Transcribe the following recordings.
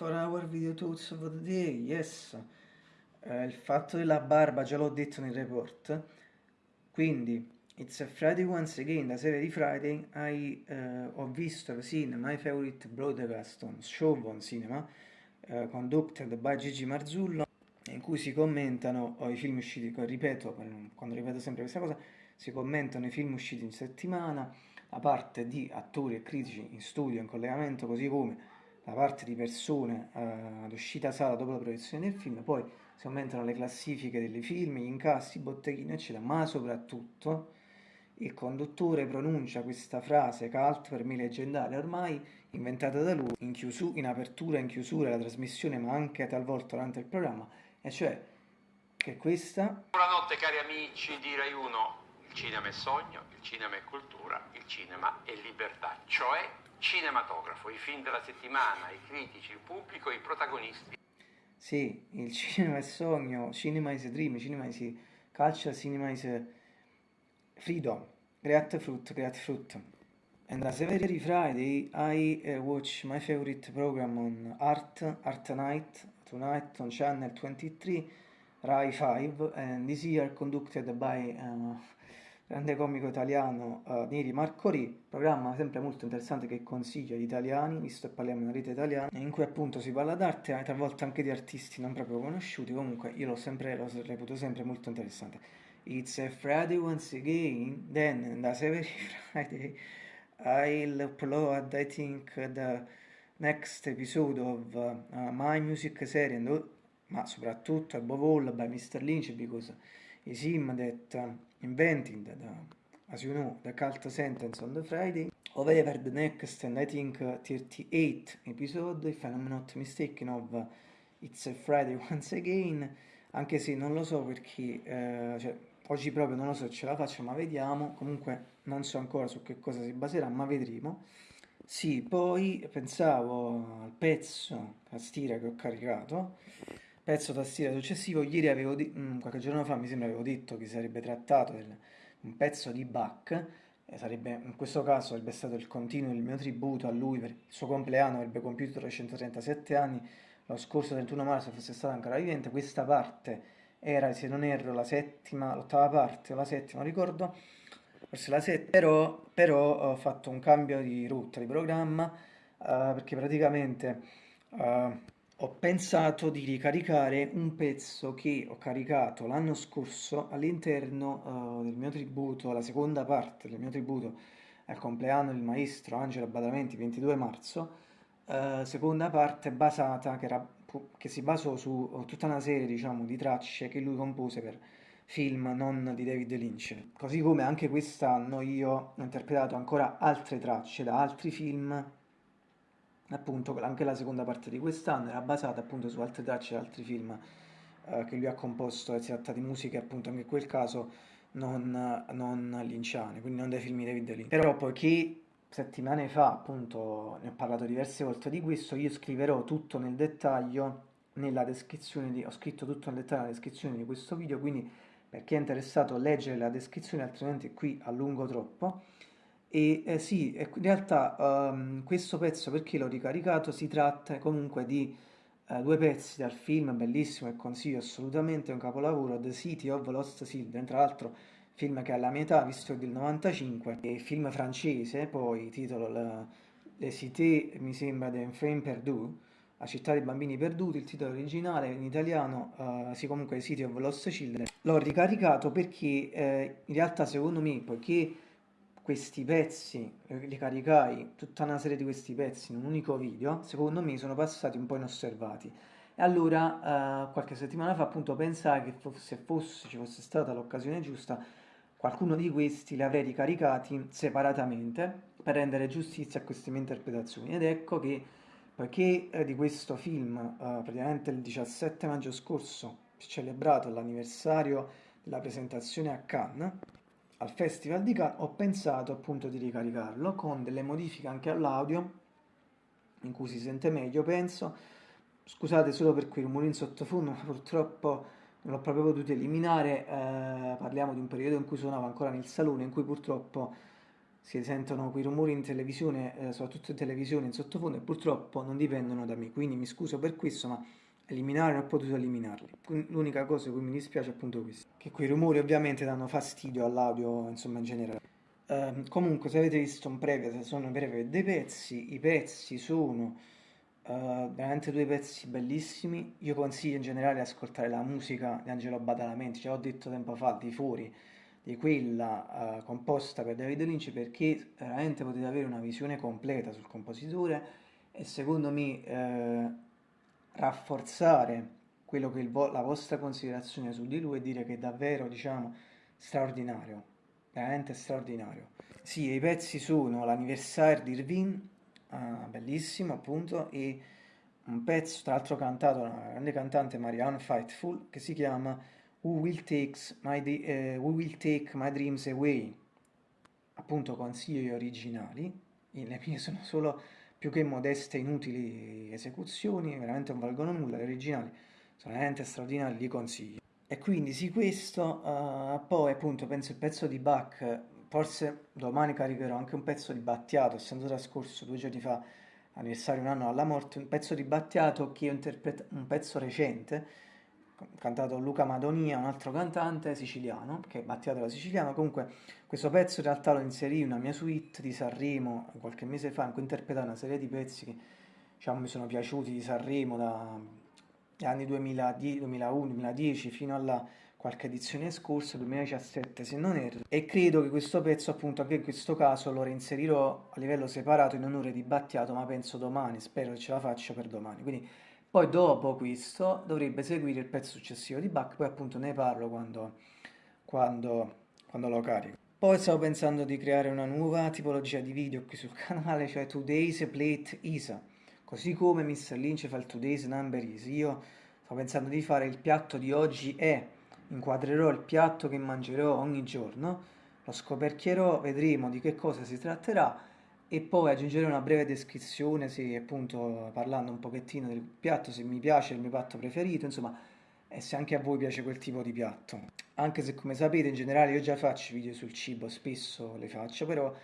for our video thoughts of the day, yes. Eh, il fatto della barba già l'ho detto nel report, quindi It's a Friday once again, la serie di Friday, I, uh, ho visto seen my favorite broadcast on show on cinema, uh, conducted by Gigi Marzullo, in cui si commentano oh, i film usciti, ripeto, quando ripeto sempre questa cosa, si commentano i film usciti in settimana, la parte di attori e critici in studio, in collegamento, così come la parte di persone eh, ad uscita sala dopo la proiezione del film, poi si aumentano le classifiche dei film, gli incassi, i botteghini, eccetera, ma soprattutto il conduttore pronuncia questa frase cult per me leggendaria ormai, inventata da lui in, chiusu- in apertura in chiusura della trasmissione, ma anche talvolta durante il programma, e cioè che questa... Buonanotte cari amici di Rai 1, il cinema è sogno, il cinema è cultura, il cinema è libertà, cioè cinematografo, i film della settimana, i critici, il pubblico, i protagonisti. Sì, il cinema è sogno, cinema is dream, cinema is culture, cinema is freedom, create fruit, create fruit. And as every Friday I uh, watch my favorite program on Art, Art Night, tonight on channel 23, Rai 5, and this year conducted by uh, grande comico italiano uh, Neri Marco Ri, programma sempre molto interessante che consiglio agli italiani, visto che parliamo di una rete italiana, in cui appunto si parla d'arte, talvolta anche di artisti non proprio conosciuti, comunque io l'ho sempre, l'ho reputo sempre molto interessante. It's a Friday once again, then that's every Friday I'll upload, I think, the next episode of uh, my music series, and, ma soprattutto above all by Mr. Lynch because it's him that uh, invented, the, as you know, the cult sentence on the Friday. However, the next, and I think uh, 38 episode, if I'm not mistaken, of uh, It's a Friday once again, anche se non lo so perché, uh, cioè, oggi proprio non lo so se ce la faccio, ma vediamo, comunque non so ancora su che cosa si baserà, ma vedremo. Sì, poi pensavo al pezzo tastiera che ho caricato, pezzo tastiera successivo, ieri avevo, di- mm, qualche giorno fa mi sembra avevo detto che sarebbe trattato del, un pezzo di Bach, sarebbe, in questo caso sarebbe stato il continuo del mio tributo a lui per il suo compleanno, avrebbe compiuto 337 anni, lo scorso 31 marzo fosse stato ancora vivente, questa parte era, se non erro, la settima, l'ottava parte la settima, ricordo, forse la settima, però, però ho fatto un cambio di rotta, di programma, uh, perché praticamente uh, ho pensato di ricaricare un pezzo che ho caricato l'anno scorso all'interno uh, del mio tributo, la seconda parte del mio tributo al compleanno del maestro Angelo Badamenti, 22 marzo, seconda parte basata, che, era, che si basò su tutta una serie diciamo, di tracce che lui compose per film non di David Lynch. Così come anche quest'anno io ho interpretato ancora altre tracce da altri film, appunto anche la seconda parte di quest'anno era basata appunto su altre tracce da altri film eh, che lui ha composto, si tratta di musiche appunto anche in quel caso non, non linciane, quindi non dei film di David Lynch. Però poiché settimane fa appunto ne ho parlato diverse volte di questo, io scriverò tutto nel dettaglio nella descrizione di, ho scritto tutto nel dettaglio nella descrizione di questo video, quindi per chi è interessato leggere la descrizione, altrimenti qui allungo troppo. E eh, sì, in realtà um, questo pezzo perché l'ho ricaricato si tratta comunque di uh, due pezzi dal film bellissimo e consiglio assolutamente, un capolavoro, The City of Lost Children, tra l'altro film che alla metà, visto del 95, è film francese, poi titolo la, Le Cité, mi sembra, d'Enfant Perdu, la città dei bambini perduti, il titolo originale in italiano uh, si comunque City of Lost Children. L'ho ricaricato perché eh, in realtà secondo me, poiché questi pezzi, eh, li caricai, tutta una serie di questi pezzi in un unico video, secondo me sono passati un po' inosservati. E allora uh, qualche settimana fa appunto pensai che se fosse, ci fosse stata l'occasione giusta, qualcuno di questi li avrei ricaricati separatamente per rendere giustizia a queste mie interpretazioni. Ed ecco che poiché eh, di questo film eh, praticamente il 17 maggio scorso si è celebrato l'anniversario della presentazione a Cannes al Festival di Cannes ho pensato appunto di ricaricarlo con delle modifiche anche all'audio in cui si sente meglio penso. Scusate solo per quei rumori in sottofondo ma purtroppo non l'ho proprio potuto eliminare. Eh, parliamo di un periodo in cui suonavo ancora nel salone in cui purtroppo si sentono quei rumori in televisione, eh, soprattutto in televisione, in sottofondo, e purtroppo non dipendono da me, quindi mi scuso per questo, ma eliminare non ho potuto eliminarli. L'unica cosa che mi dispiace è appunto questo, che quei rumori ovviamente danno fastidio all'audio, insomma, in generale. Uh, comunque, se avete visto un preview, se sono breve dei pezzi, i pezzi sono uh, veramente due pezzi bellissimi. Io consiglio in generale di ascoltare la musica di Angelo Badalamenti, ce l'ho detto tempo fa, di fuori di quella uh, composta per David Lynch perché veramente potete avere una visione completa sul compositore e secondo me eh, rafforzare quello che vo- la vostra considerazione su di lui e dire che è davvero diciamo straordinario veramente straordinario. Sì i pezzi sono l'anniversario di Irvine uh, bellissimo appunto e un pezzo tra l'altro cantato da una grande cantante Marianne Fightful che si chiama Who Will, my, uh, Who Will Take My Dreams Away, appunto consigli originali, le mie sono solo più che modeste inutili esecuzioni, veramente non valgono nulla, le originali sono veramente straordinari, li consiglio. E quindi sì questo, uh, poi appunto penso il pezzo di Bach, forse domani caricherò anche un pezzo di Battiato, essendo trascorso due giorni fa, anniversario un anno alla morte, un pezzo di Battiato che è un pezzo recente, cantato Luca Madonia, un altro cantante siciliano, che è Battiato da siciliano, comunque questo pezzo in realtà lo inserì in una mia suite di Sanremo qualche mese fa, in cui interpretai una serie di pezzi che diciamo, mi sono piaciuti di Sanremo dagli anni 2010, 2001, 2010 fino alla qualche edizione scorsa, 2017 se non erro, e credo che questo pezzo appunto anche in questo caso lo reinserirò a livello separato in onore di Battiato, ma penso domani, spero che ce la faccia per domani, quindi poi dopo questo dovrebbe seguire il pezzo successivo di Bach, poi appunto ne parlo quando, quando, quando lo carico. Poi stavo pensando di creare una nuova tipologia di video qui sul canale, cioè Today's Plate ISA. Così come Mr. Lynch fa il Today's Number Is. Io sto pensando di fare il piatto di oggi è, inquadrerò il piatto che mangerò ogni giorno, lo scoperchierò, vedremo di che cosa si tratterà e poi aggiungere una breve descrizione, se appunto parlando un pochettino del piatto, se mi piace il mio piatto preferito, insomma, e se anche a voi piace quel tipo di piatto. Anche se come sapete in generale io già faccio video sul cibo, spesso le faccio, però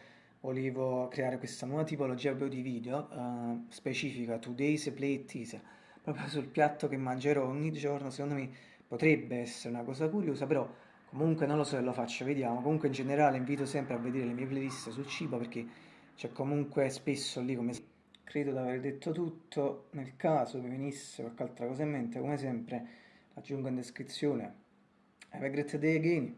volevo creare questa nuova tipologia di video uh, specifica, Today's Plate Teaser, proprio sul piatto che mangerò ogni giorno, secondo me potrebbe essere una cosa curiosa, però comunque non lo so se lo faccio, vediamo. Comunque in generale invito sempre a vedere le mie playlist sul cibo perché c'è comunque spesso lì come credo di aver detto tutto nel caso mi venisse qualche altra cosa in mente come sempre aggiungo in descrizione have a great day again